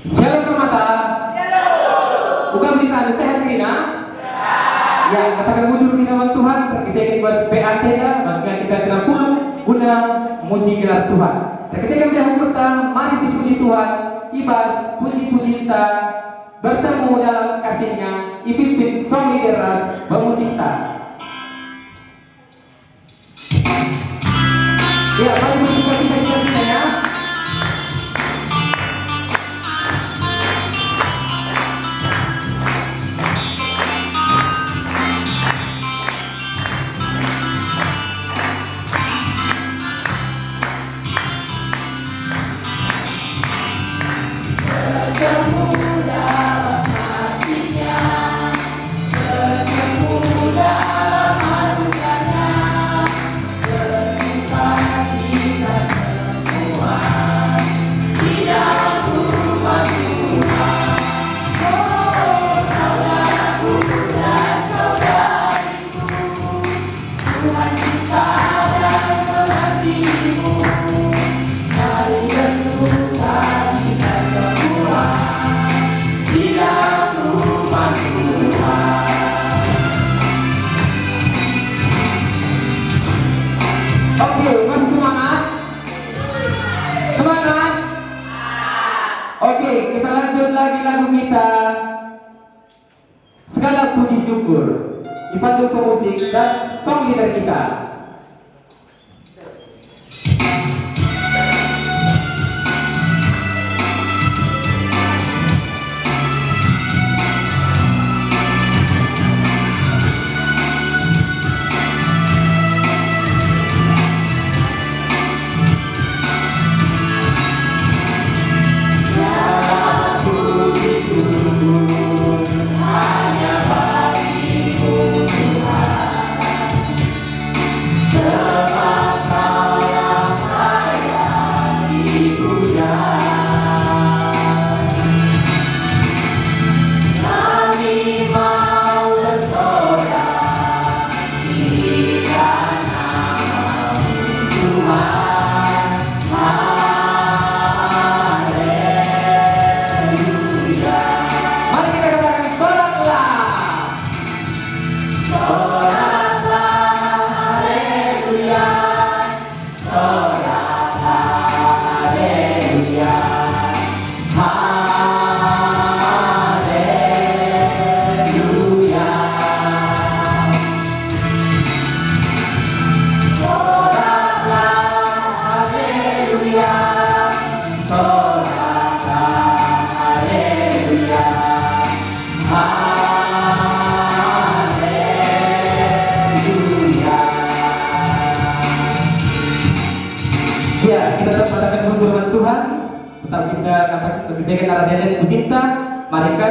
Shalom Permata. Bukan berita sehat Rina? Ya, katakan bujur kita Tuhan, kita ingin buat PAT ya, maksudnya kita kena puluh guna muji gelar Tuhan. Dan ketika kita petang, mari si puji Tuhan, ibas, puji-puji kita, bertemu dalam kasihnya, ipimpin song lideras, bermusikta. Ya, mari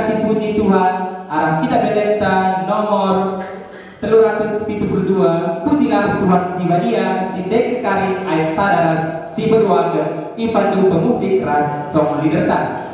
Mari kasih puji Tuhan. Arah kita dedet nomor telur ratus dua. Pujilah Tuhan si Wadia, si Dek Karin ayat sadaras, si berwarga, ipandu pemusik ras song liderta.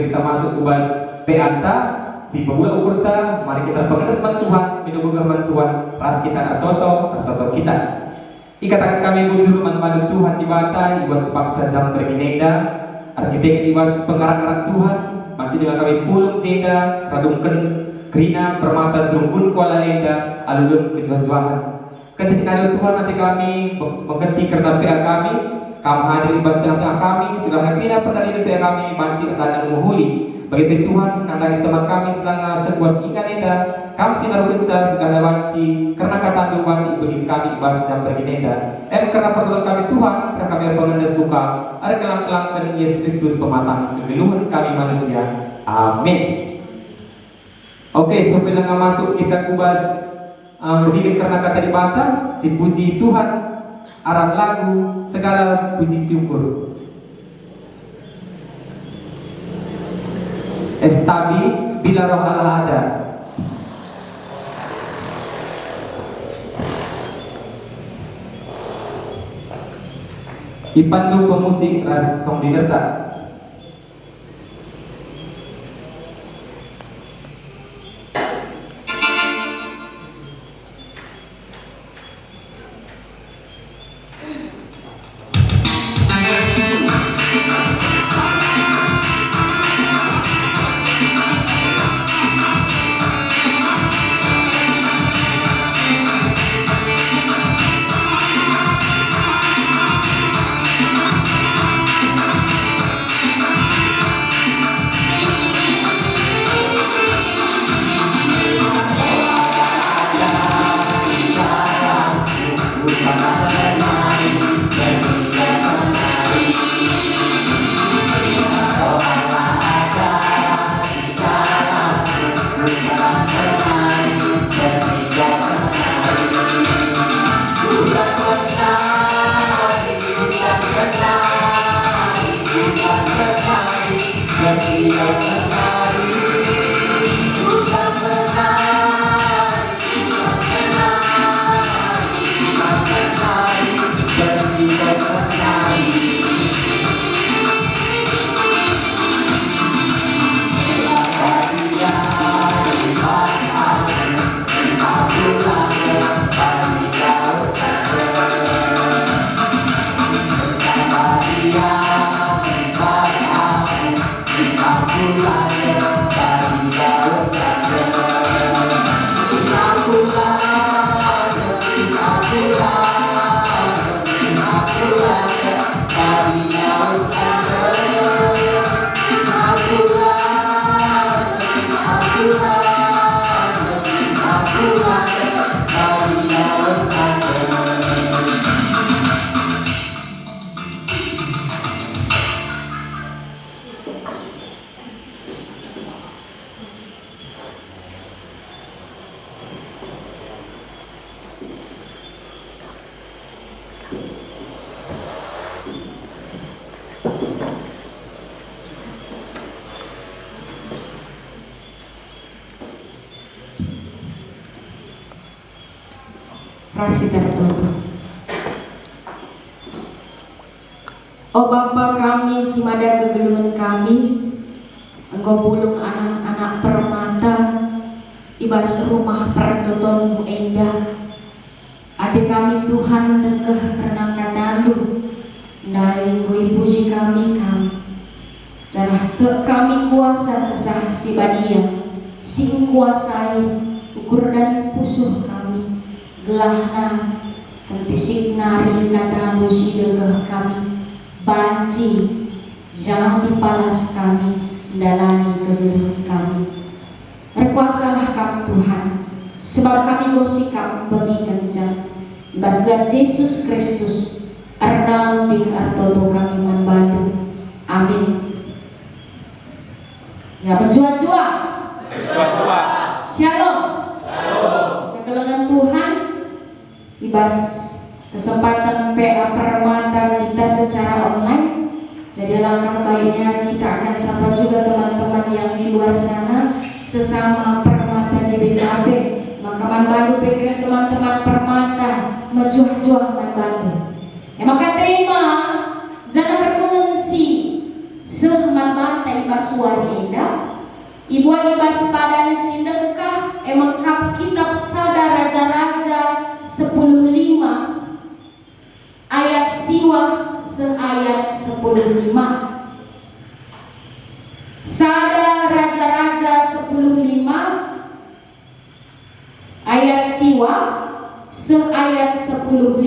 Kita masuk bahas Beata, si pemula ukurta, mari kita pengenas Tuhan, minum firman Tuhan, ras kita atoto atoto kita. Ikatakan kami bujur manfaat Tuhan di bata iwas paksa jam berginenda arsitek iwas pengarang-arang Tuhan masih dengan kami pulung jeda radungken krina permata serumpun kuala lenda alulun kejuan-juahan Ketika Tuhan nanti kami mengerti karena PA kami kami hadir ibadah tengah kami silahkan krina pertandingan PA kami mancing akan menguhuli bagi Tuhan nandani teman kami sedang sebuah ingat enda kami sinar kencar segala wanci karena kata doa wanci bagi kami ibadah jam berginenda em karena pertolongan kami Tuhan karena kami pengendas buka ada kelang-kelang dan Yesus Kristus pematang kegeluhan kami manusia. Amin. Oke sampai dengan masuk kita kubas um, sedikit karena kata di si puji Tuhan arah lagu segala puji syukur estabi bila roh Allah ada. Ipandu pemusik ras digertak Oh Bapa kami, si mada kegelungan kami, Engkau bulung anak-anak permata, ibas rumah pertotonmu endah. Adik kami Tuhan dekeh renang katalu, dari kui puji kami kami. Sarah ke kami kuasa kesah si badia, sing kuasai ukur dan pusuh kami, gelahna, kentisik nari kata musi dekeh kami. Banci jangan dipalas kami dalani kegeluhan kami. Berkuasalah kamu Tuhan sebab kami gosikam bagi kencang. Basgar Yesus Kristus Arnal di artodo kami membantu Amin. Ya berjua-jua Shalom. Shalom. Kekelengan Tuhan Ibas kesempatan PA Permata kita secara online. Jadi langkah baiknya kita akan sapa juga teman-teman yang di luar sana sesama Permata di BKP maka manbandu pikiran teman-teman Permata menjuah-juah manbandu ya maka terima zana sehman mata ibas suari indah Ibu ibas padan emang kap kitab sada 25 Sada Raja-Raja 105 Ayat siwa Seayat 105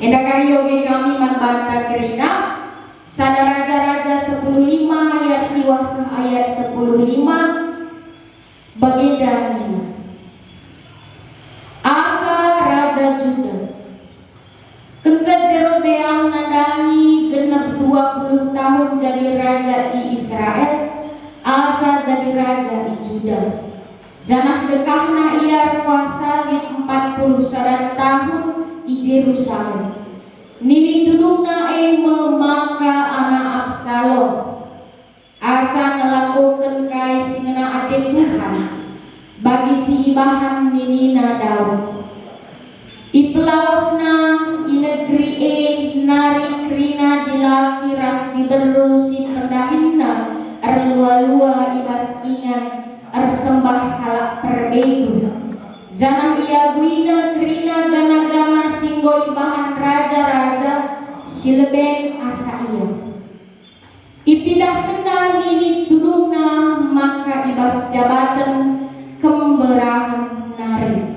Endakaryoge kami mambata kerina. Sada Raja-Raja 105 Ayat siwa seayat 105 Bagi Minah Israel, Alsa jadi raja di Juda. Zaman dekahna ia kuasa yang 40 sadan tahun di Yerusalem. Nini tunungna e memang nari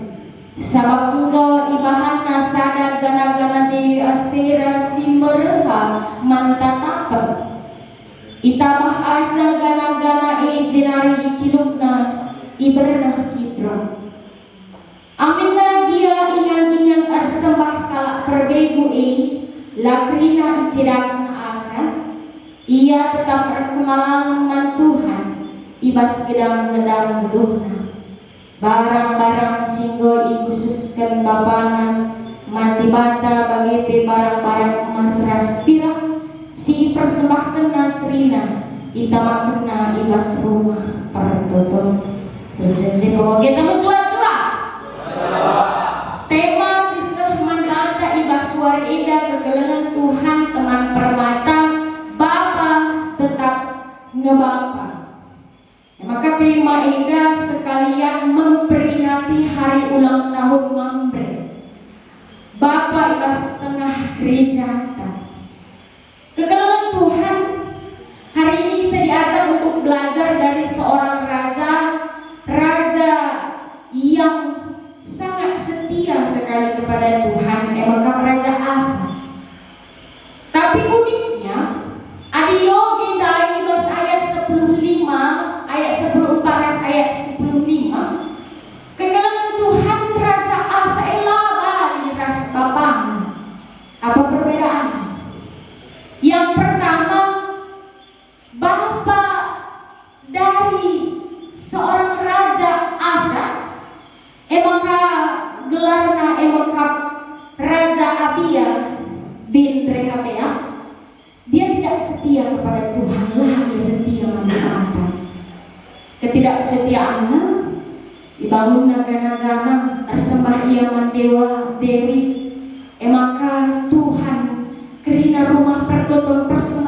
sabab engkau ibahana sana gana-gana di asira si merha mantatapa itabah asa gana-gana i jenari di cilukna ibernah kibra. Aminna dia ingat-ingat arsembah kalak perbegu i lakrina cirakna asa. Ia tetap berkemalangan Tuhan ibas gedang-gedang tuhan barang-barang singgo dikhususkan bapanan mati bata bagi barang-barang emas rastira si persembahkan natrina itama kena ibas rumah pertutup berjensi kalau kita mencua-cua tema sistem mantata ibas suara ida kegelengan Tuhan teman permata bapak tetap ngebapa maka Prima Indah sekalian memperingati hari ulang tahun Mambre. Bapak ibas tengah gereja. Kekalangan Tuhan pergotong persen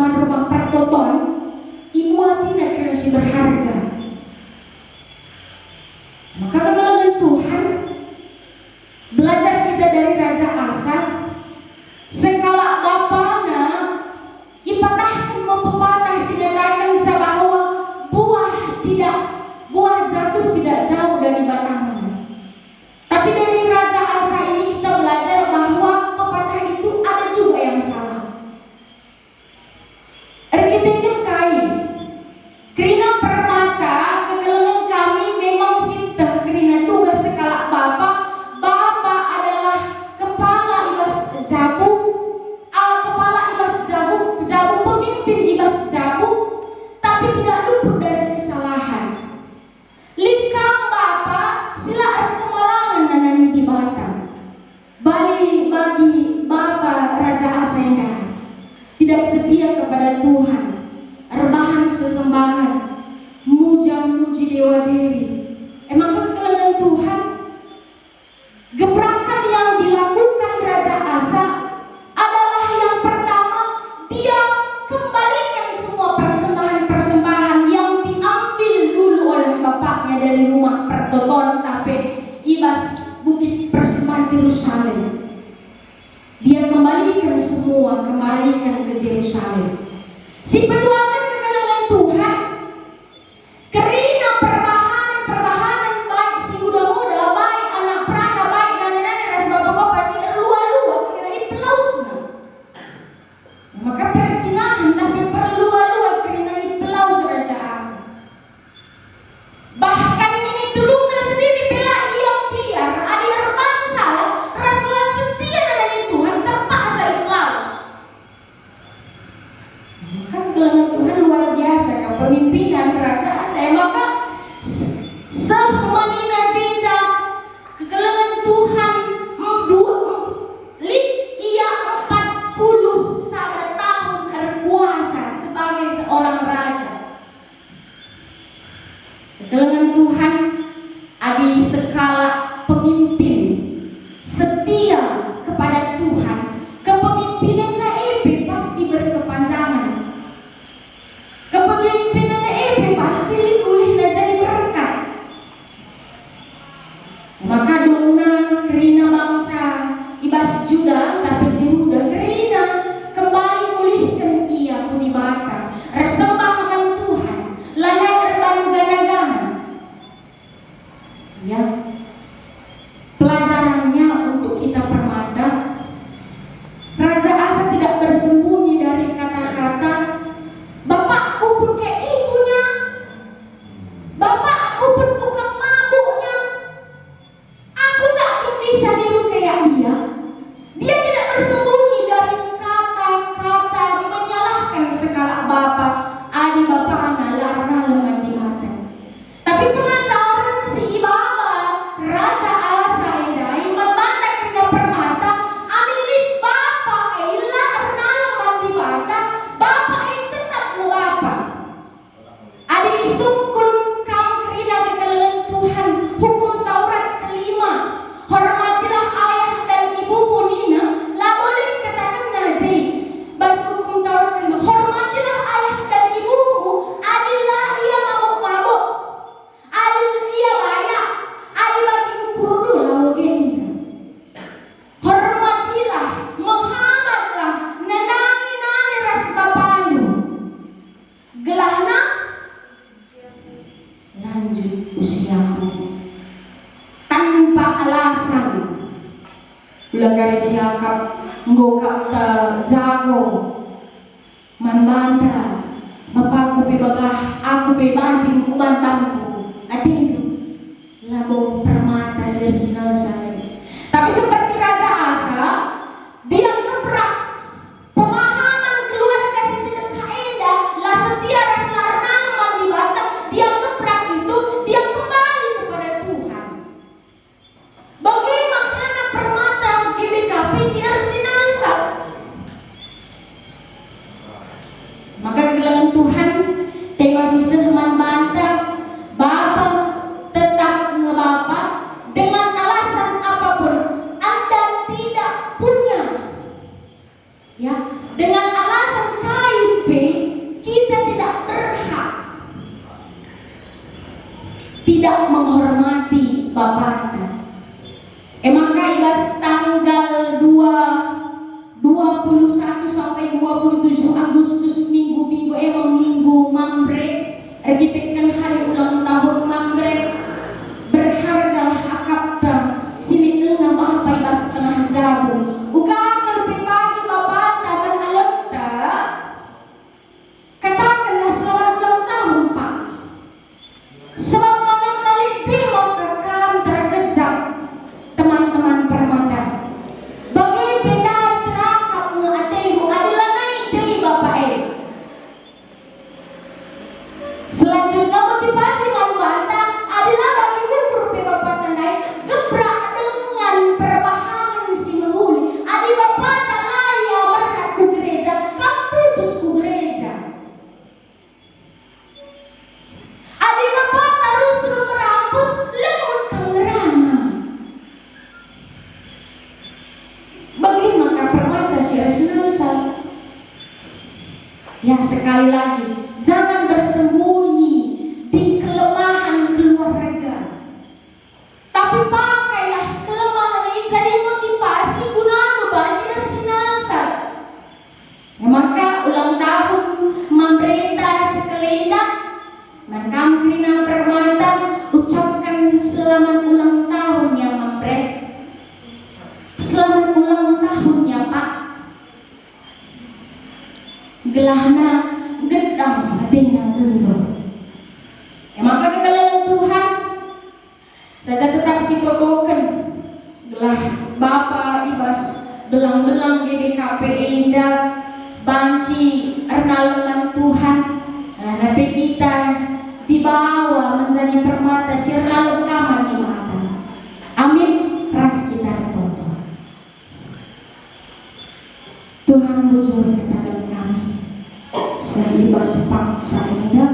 paksa indah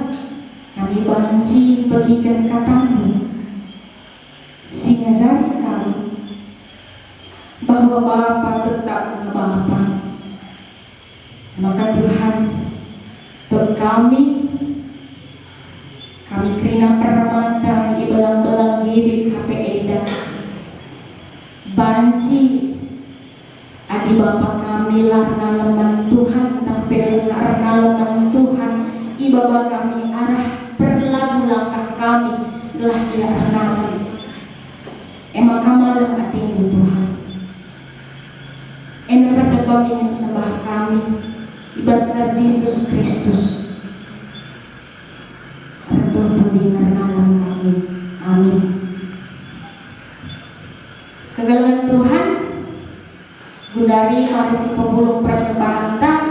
kami banci bagikan katamu singazari kami bahwa Bapa tetap Bapa maka Tuhan untuk kami kami kerina permata di belang-belang gibik HP Eda banci adi Bapa kami larna leman ibaba kami arah perlagu langkah kami telah tidak renang emang kamalah hati Tuhan Ena pertemuan dengan sembah kami Ibaskan Yesus Kristus. Bertuntun di kami. Amin. Kegalangan Tuhan Gundari mari si pembulung persembahan tak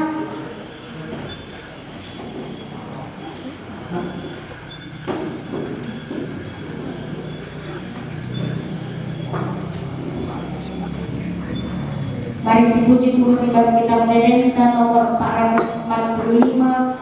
Mari si ibas kita menedenta nomor 445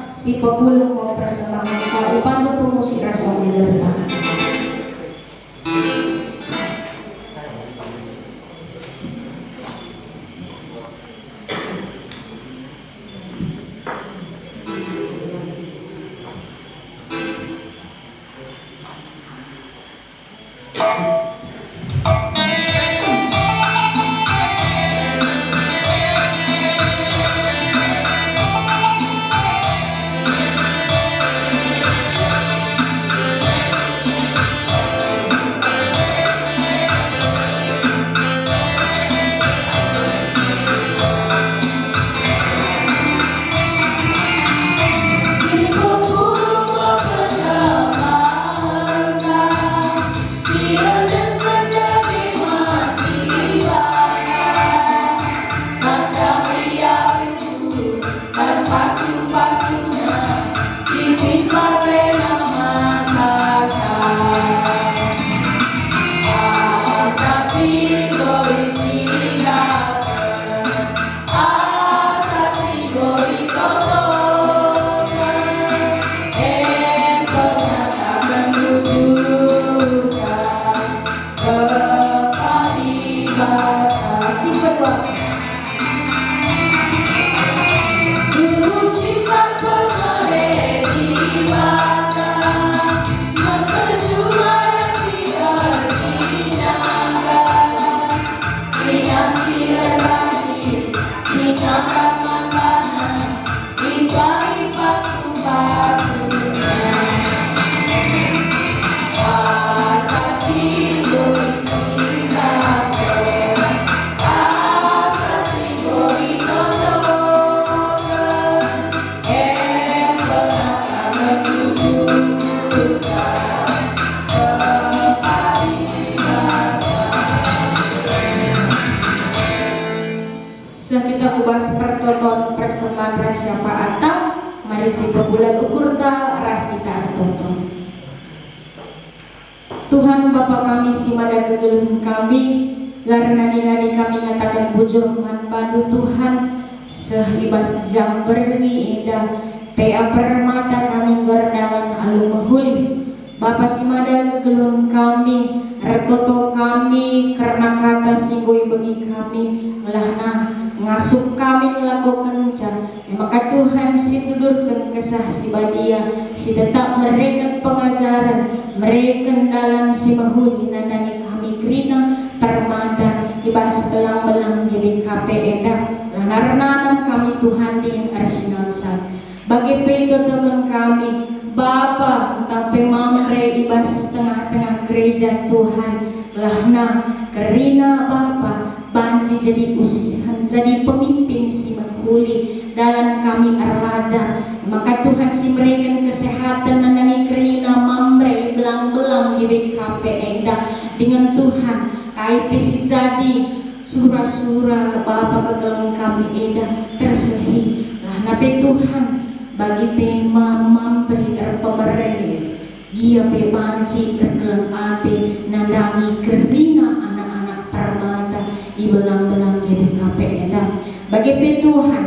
Mari si pebulan ukur ta ras kita tonton. Tuhan Bapa kami si mada kegeluh kami Karena nani kami ngatakan bujur manpandu Tuhan. Sehibas jam beri indah Pea permata kami gerdalan alu mahuli Bapa si mada kegeluh kami Retoto kami karena kata singgui bagi kami Ngelahna ngasup kami melakukan kencan maka Tuhan si tudurkan kesah si badia si tetap mereka pengajaran mereka dalam si mahuli nandani kami kerina permata ibas belang-belang jadi KP edak lanarnanan kami Tuhan di arsenal bagi pedo teman kami Bapa tapi mamre ibas tengah-tengah gereja Tuhan. Lahna kerina Bapa banci jadi usihan jadi pemimpin si mahuli dalam kami arlaja maka Tuhan si memberikan kesehatan dan nani kerina mamre belang-belang di BKP Enda. Dengan Tuhan KIP si jadi surah-surah Bapa kegelung kami Enda tersehi. Lah nabi Tuhan bagi tema memberi pemerintah dia bebanci kegelung ate nandangi kerina anak-anak permata di belang-belang di BKP Enda bagi Tuhan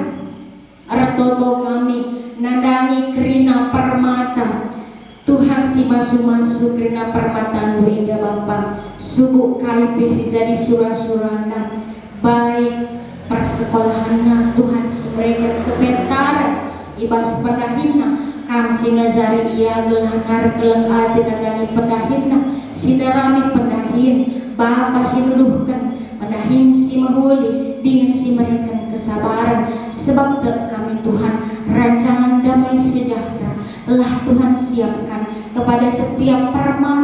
Artoto kami nandangi kerina permata. Tuhan si masu-masu kerina permata Nuida Bapa. Subuh KIP si jadi surah-surahna baik persekolahan Tuhan si mereka kepentaran ibas pendahina kami si ngajari ia gelangar gelang adi nandangi pendahina si darami pendahin Bapa si nuduhkan pendahin si mahuli dengan si mereka kesabaran. Sebab kami Tuhan rancangan damai sejahtera telah Tuhan siapkan kepada setiap permata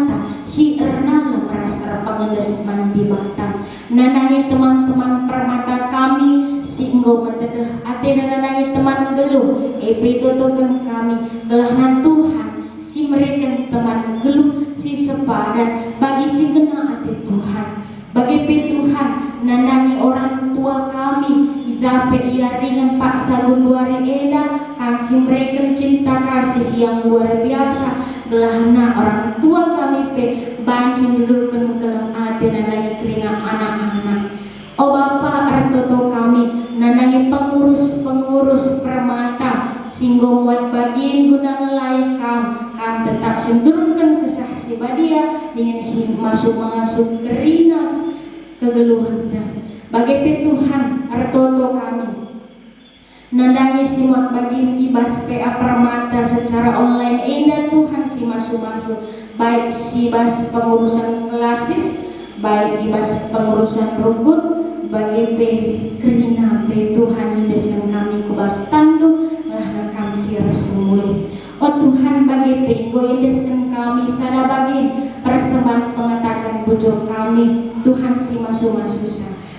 Dengan si masuk-masuk kerina kegeluhannya bagi Tuhan artoto kami. Nandangi simak bagi ibas PA Permata secara online. Indah Tuhan si masu-masu baik si ibas pengurusan klasis baik ibas pengurusan rukun bagi P kerina P Tuhan yang kami kubas tandu lah kami siar semuli Oh Tuhan bagi Penggo indeskan kami sada bagi persembahan pengatakan bujur kami Tuhan si masu-masu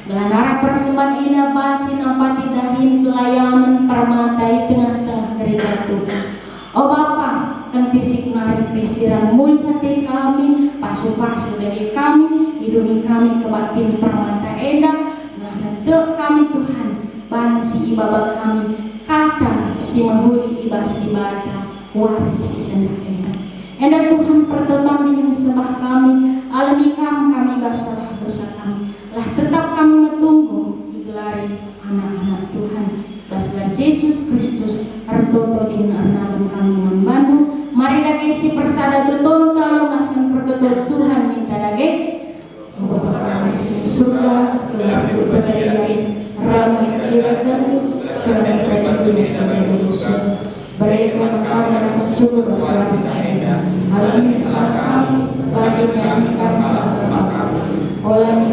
Melanara persembahan ina baci napati dahin pelayanan permata di tengah-tengah gereja Tuhan. Oh Bapa, kan fisik narik pisiran mulia hati kami, pasu-pasu dari kami, hidungi kami ke batin permata eda, nah nanti kami Tuhan, banci ibabat kami, kata si mahuli ibas ibadah, sendak eda. Eda Tuhan. Pertemuan dengan sembah kami, alami kami kami bersalah dosa kami. Lah tetap kami menunggu digelari anak-anak Tuhan. Basgar Yesus Kristus Artoto dengan arnalum kami membantu. Mari dage si persada tutun talungaskan pertutur Tuhan minta dage surga gelap berdaya ramai kirajamu sedang mereka dunia sampai manusia mereka kami akan cukup hal ini oleh